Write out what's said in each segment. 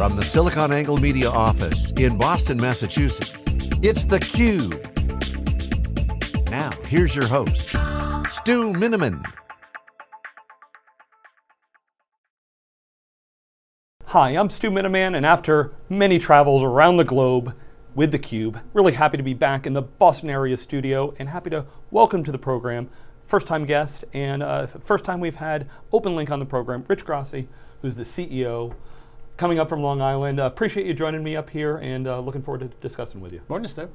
From the SiliconANGLE Media office in Boston, Massachusetts, it's theCUBE. Now, here's your host, Stu Miniman. Hi, I'm Stu Miniman, and after many travels around the globe with theCUBE, really happy to be back in the Boston area studio and happy to welcome to the program first time guest and uh, first time we've had OpenLink on the program, Rich Grasso, who's the CEO, coming up from Long Island. Uh, appreciate you joining me up here and uh, looking forward to discussing with you. Morning, Stu.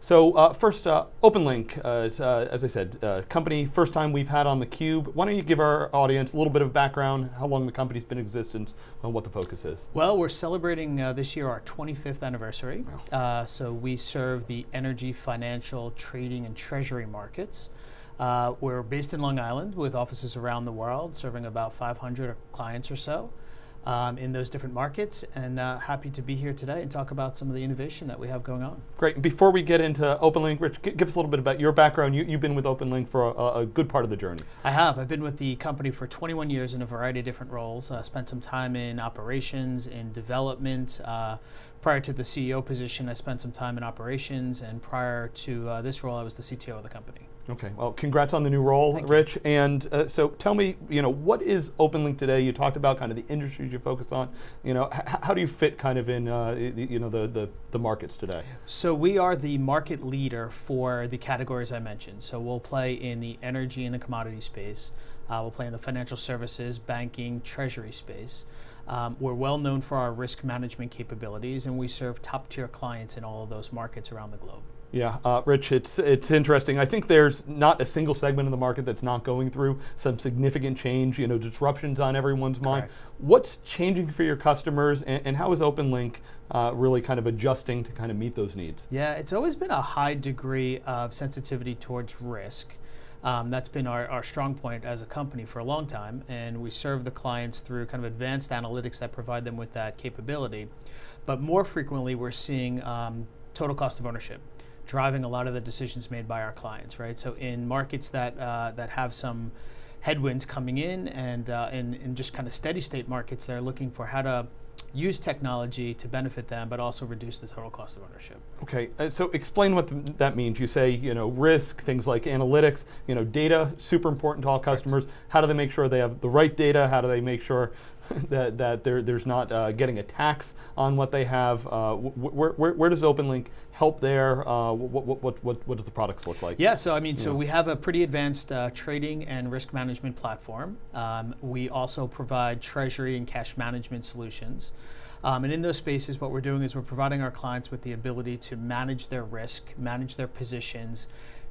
So uh, first, uh, OpenLink, uh, uh as I said, uh, company, first time we've had on theCUBE. Why don't you give our audience a little bit of background, how long the company's been in existence, and what the focus is? Well, we're celebrating uh, this year our 25th anniversary. Wow. so we serve the energy, financial, trading, and treasury markets. Uh, we're based in Long Island with offices around the world, serving about 500 clients or so um, in those different markets, and uh, happy to be here today and talk about some of the innovation that we have going on. Great. Before we get into OpenLink, Rich, give us a little bit about your background. You, have been with OpenLink for a, a, good part of the journey. I have. I've been with the company for 21 years in a variety of different roles. Uh, spent some time in operations, in development. Uh, prior to the CEO position, I spent some time in operations, and prior to uh, this role, I was the CTO of the company. Okay, well, congrats on the new role, Thank Rich. You. And uh, so tell me, you know, what is OpenLink today? You talked about kind of the industries you focus on. You know, how do you fit kind of in, uh, you know, the, the, the markets today? So we are the market leader for the categories I mentioned. So we'll play in the energy and the commodity space. Uh, we'll play in the financial services, banking, treasury space. Um, we're well known for our risk management capabilities, and we serve top tier clients in all of those markets around the globe. Yeah, uh, Rich, it's it's interesting. I think there's not a single segment of the market that's not going through some significant change. You know, disruptions on everyone's mind. Correct. What's changing for your customers, and, and how is OpenLink uh, really kind of adjusting to kind of meet those needs? Yeah, it's always been a high degree of sensitivity towards risk. Um, that's been our, our strong point as a company for a long time, and we serve the clients through kind of advanced analytics that provide them with that capability. But more frequently, we're seeing um, total cost of ownership driving a lot of the decisions made by our clients, right? So in markets that uh, that have some headwinds coming in, and uh, in, in just kind of steady state markets, they're looking for how to use technology to benefit them, but also reduce the total cost of ownership. Okay, uh, so explain what th that means. You say, you know, risk, things like analytics, you know, data, super important to all customers. Correct. How do they make sure they have the right data? How do they make sure that, that there's not uh, getting a tax on what they have? Uh, wh where, where, does OpenLink help there? Uh, what, what, what, what does the products look like? Yeah, so I mean, so we have a pretty advanced uh, trading and risk management platform. Um, we also provide treasury and cash management solutions. Um, and in those spaces, what we're doing is we're providing our clients with the ability to manage their risk, manage their positions,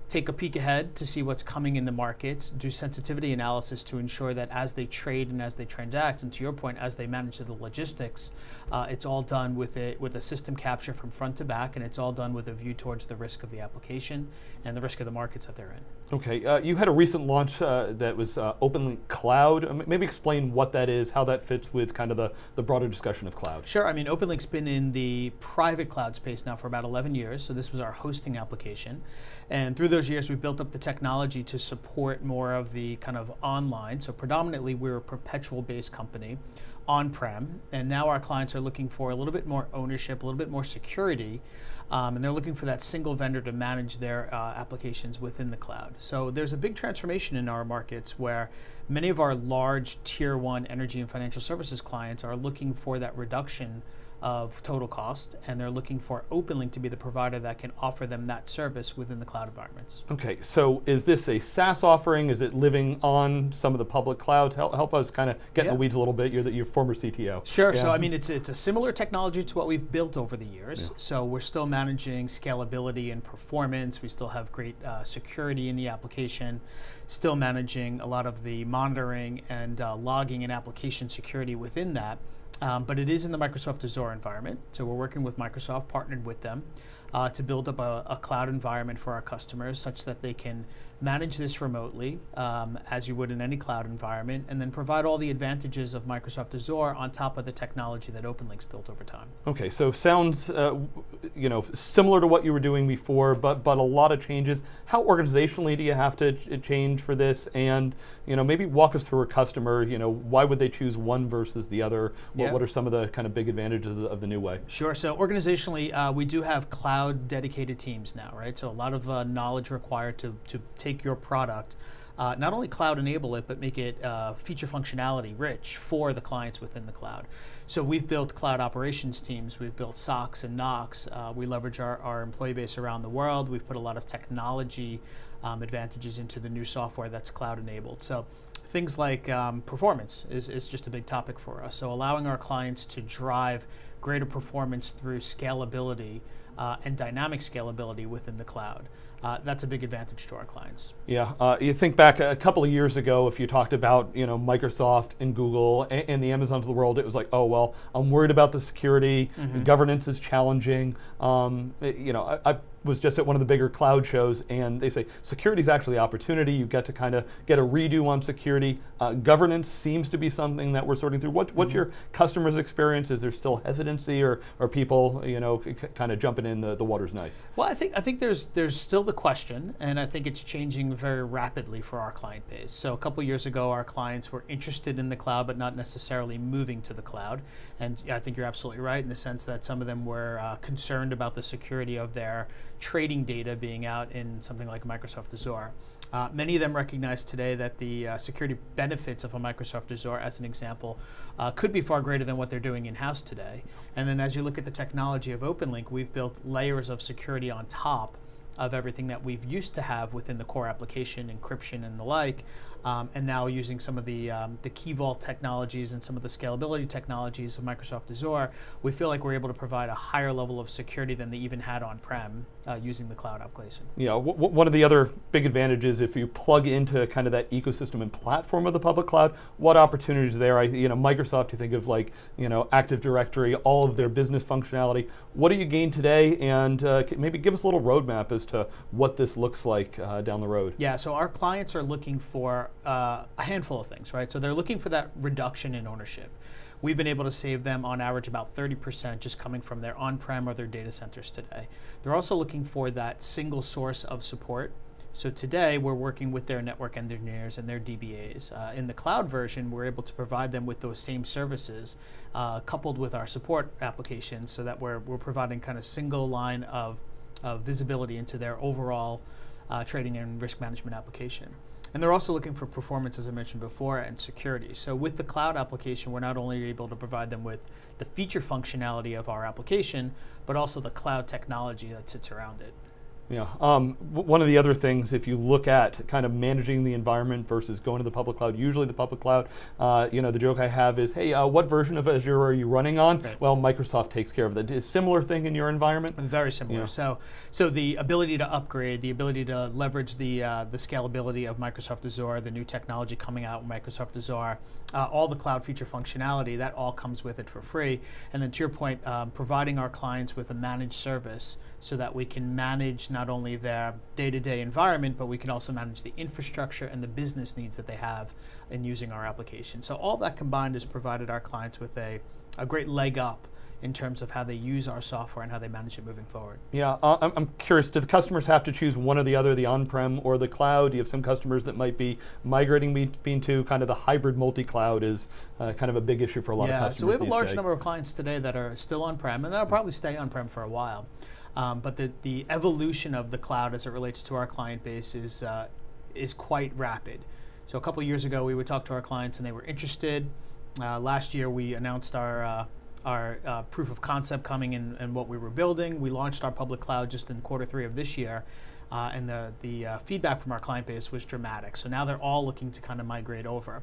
take a peek ahead to see what's coming in the markets, do sensitivity analysis to ensure that as they trade and as they transact, and to your point, as they manage the logistics, uh, it's all done with a, with a system capture from front to back, and it's all done with a view towards the risk of the application and the risk of the markets that they're in. Okay, uh, you had a recent launch uh, that was uh, OpenLink Cloud. Maybe explain what that is, how that fits with kind of the, the broader discussion of cloud. Sure, I mean, OpenLink's been in the private cloud space now for about 11 years, so this was our hosting application. And through those years, we built up the technology to support more of the kind of online. So predominantly, we're a perpetual-based company on-prem, and now our clients are looking for a little bit more ownership, a little bit more security, um, and they're looking for that single vendor to manage their uh, applications within the cloud. So there's a big transformation in our markets where many of our large tier one energy and financial services clients are looking for that reduction of total cost, and they're looking for OpenLink to be the provider that can offer them that service within the cloud environments. Okay, so is this a SaaS offering? Is it living on some of the public clouds? Help, help us kind of get yeah. in the weeds a little bit. You're the your former CTO. Sure. Yeah. So I mean, it's it's a similar technology to what we've built over the years. Yeah. So we're still managing scalability and performance. We still have great uh, security in the application. Still managing a lot of the monitoring and uh, logging and application security within that. Um, but it is in the Microsoft Azure environment. So we're working with Microsoft, partnered with them. Uh, to build up a, a, cloud environment for our customers such that they can manage this remotely um, as you would in any cloud environment, and then provide all the advantages of Microsoft Azure on top of the technology that OpenLink's built over time. Okay, so sounds uh, you know similar to what you were doing before, but but a lot of changes. How organizationally do you have to change for this? And you know maybe walk us through a customer. You know why would they choose one versus the other? What, yeah. what are some of the kind of big advantages of the new way? Sure. So organizationally, uh, we do have cloud dedicated teams now, right? So a lot of uh, knowledge required to to take your product, uh, not only cloud enable it, but make it uh, feature functionality rich for the clients within the cloud. So we've built cloud operations teams, we've built SOCs and NOCs, uh, we leverage our, our employee base around the world, we've put a lot of technology um, advantages into the new software that's cloud enabled. So things like um, performance is, is just a big topic for us. So allowing our clients to drive greater performance through scalability uh, and dynamic scalability within the cloud. Uh, that's a big advantage to our clients. Yeah, uh, you think back a couple of years ago, if you talked about you know Microsoft and Google and, and the Amazons of the world, it was like, oh well, I'm worried about the security, mm-hmm. governance is challenging. Um, you know, I, I was just at one of the bigger cloud shows, and they say security is actually opportunity. You get to kind of get a redo on security. Uh, governance seems to be something that we're sorting through. What, what's mm-hmm. your customers' experience? Is there still hesitancy, or are people, you know, kind of jumping in the, the water's nice? Well, I think I think there's there's still the question, and I think it's changing very rapidly for our client base. So a couple years ago, our clients were interested in the cloud, but not necessarily moving to the cloud. And I think you're absolutely right in the sense that some of them were uh, concerned about the security of their trading data being out in something like Microsoft Azure. Uh, many of them recognize today that the uh, security benefits of a Microsoft Azure, as an example, uh, could be far greater than what they're doing in-house today. And then as you look at the technology of OpenLink, we've built layers of security on top of everything that we've used to have within the core application, encryption and the like, um, and now using some of the, um, the Key Vault technologies and some of the scalability technologies of Microsoft Azure, we feel like we're able to provide a higher level of security than they even had on-prem uh, using the cloud application. Yeah, one of the other big advantages if you plug into kind of that ecosystem and platform of the public cloud, what opportunities there? I, you know, Microsoft, you think of like, you know, Active Directory, all of their business functionality. What do you gain today? And uh, maybe give us a little roadmap as to what this looks like uh, down the road. Yeah, so our clients are looking for uh, a handful of things, right? So they're looking for that reduction in ownership. We've been able to save them on average about 30% just coming from their on-prem or their data centers today. They're also looking for that single source of support. So today we're working with their network engineers and their DBAs. Uh, in the cloud version, we're able to provide them with those same services uh, coupled with our support applications so that we're, we're providing kind of single line of, of visibility into their overall uh, trading and risk management application. And they're also looking for performance, as I mentioned before, and security. So with the cloud application, we're not only able to provide them with the feature functionality of our application, but also the cloud technology that sits around it. Yeah. Um, one of the other things, if you look at kind of managing the environment versus going to the public cloud, usually the public cloud, uh, you know, the joke I have is, hey, uh, what version of Azure are you running on? Right. Well, Microsoft takes care of it. Is similar thing in your environment? Very similar. Yeah. So, so the ability to upgrade, the ability to leverage the uh, the scalability of Microsoft Azure, the new technology coming out with Microsoft Azure, uh, all the cloud feature functionality, that all comes with it for free. And then to your point, um, providing our clients with a managed service so that we can manage not only their day-to-day environment, but we can also manage the infrastructure and the business needs that they have in using our application. So all that combined has provided our clients with a, a great leg up in terms of how they use our software and how they manage it moving forward. Yeah, uh, I'm curious, do the customers have to choose one or the other, the on-prem or the cloud? Do you have some customers that might be migrating between to kind of the hybrid multi-cloud is uh, kind of a big issue for a lot yeah, of customers Yeah, so we have a large days. number of clients today that are still on-prem and that'll probably stay on-prem for a while. Um, but the, the evolution of the cloud as it relates to our client base is, uh, is quite rapid. So a couple years ago, we would talk to our clients and they were interested. Uh, last year, we announced our, uh, our uh, proof of concept coming in and what we were building. We launched our public cloud just in quarter three of this year. Uh, and the, the uh, feedback from our client base was dramatic. So now they're all looking to kind of migrate over.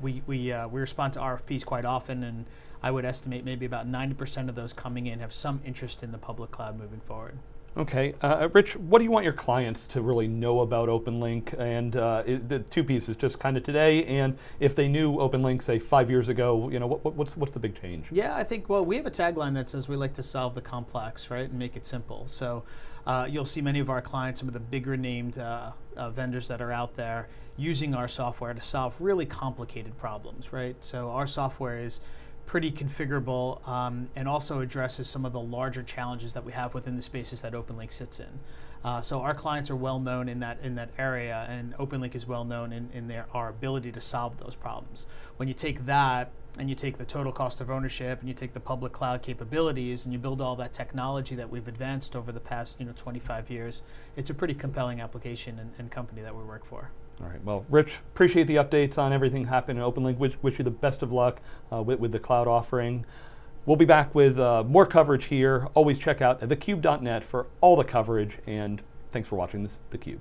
we, we, we respond to RFPs quite often, and I would estimate maybe about 90% of those coming in have some interest in the public cloud moving forward. Okay, uh, Rich, what do you want your clients to really know about OpenLink? And uh, it, the two pieces, just kind of today, and if they knew OpenLink, say five years ago, you know, what, what's what's the big change? Yeah, I think well, we have a tagline that says we like to solve the complex, right, and make it simple. So uh, you'll see many of our clients, some of the bigger named uh, uh, vendors that are out there, using our software to solve really complicated problems, right? So our software is pretty configurable um, and also addresses some of the larger challenges that we have within the spaces that OpenLink sits in. Uh, so our clients are well known in that in that area, and OpenLink is well known in, in their our ability to solve those problems. When you take that and you take the total cost of ownership and you take the public cloud capabilities and you build all that technology that we've advanced over the past you know 25 years, it's a pretty compelling application and, and company that we work for. All right. Well, Rich, appreciate the updates on everything happening in OpenLink. Wish, wish you the best of luck uh, with, with, the cloud offering. We'll be back with uh, more coverage here. Always check out thecube.net for all the coverage. And thanks for watching this, theCUBE.